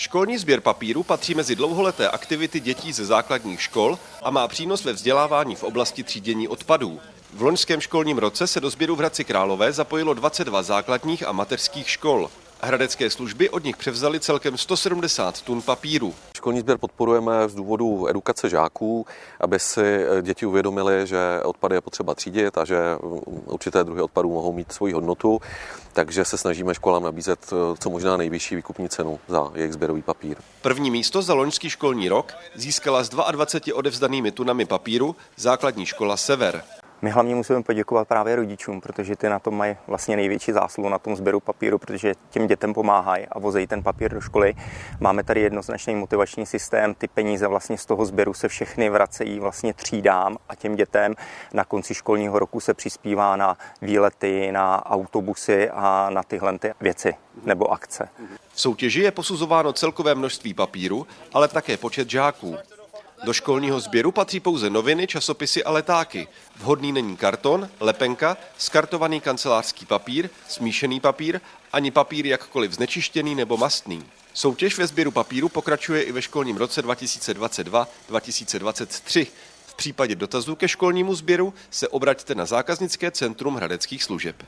Školní sběr papíru patří mezi dlouholeté aktivity dětí ze základních škol a má přínos ve vzdělávání v oblasti třídění odpadů. V loňském školním roce se do sběru v Hradci Králové zapojilo 22 základních a mateřských škol. Hradecké služby od nich převzali celkem 170 tun papíru. Školní sběr podporujeme z důvodu edukace žáků, aby si děti uvědomili, že odpady je potřeba třídit a že určité druhy odpadů mohou mít svoji hodnotu, takže se snažíme školám nabízet co možná nejvyšší výkupní cenu za jejich sběrový papír. První místo za loňský školní rok získala s 22 odevzdanými tunami papíru základní škola Sever. My hlavně musíme poděkovat právě rodičům, protože ty na tom mají vlastně největší zásluhu na tom sběru papíru, protože těm dětem pomáhají a vozejí ten papír do školy. Máme tady jednoznačný motivační systém, ty peníze vlastně z toho sběru se všechny vracejí vlastně třídám a těm dětem na konci školního roku se přispívá na výlety, na autobusy a na tyhle ty věci nebo akce. V soutěži je posuzováno celkové množství papíru, ale také počet žáků. Do školního sběru patří pouze noviny, časopisy a letáky. Vhodný není karton, lepenka, skartovaný kancelářský papír, smíšený papír, ani papír jakkoliv znečištěný nebo mastný. Soutěž ve sběru papíru pokračuje i ve školním roce 2022-2023. V případě dotazů ke školnímu sběru se obraťte na zákaznické centrum hradeckých služeb.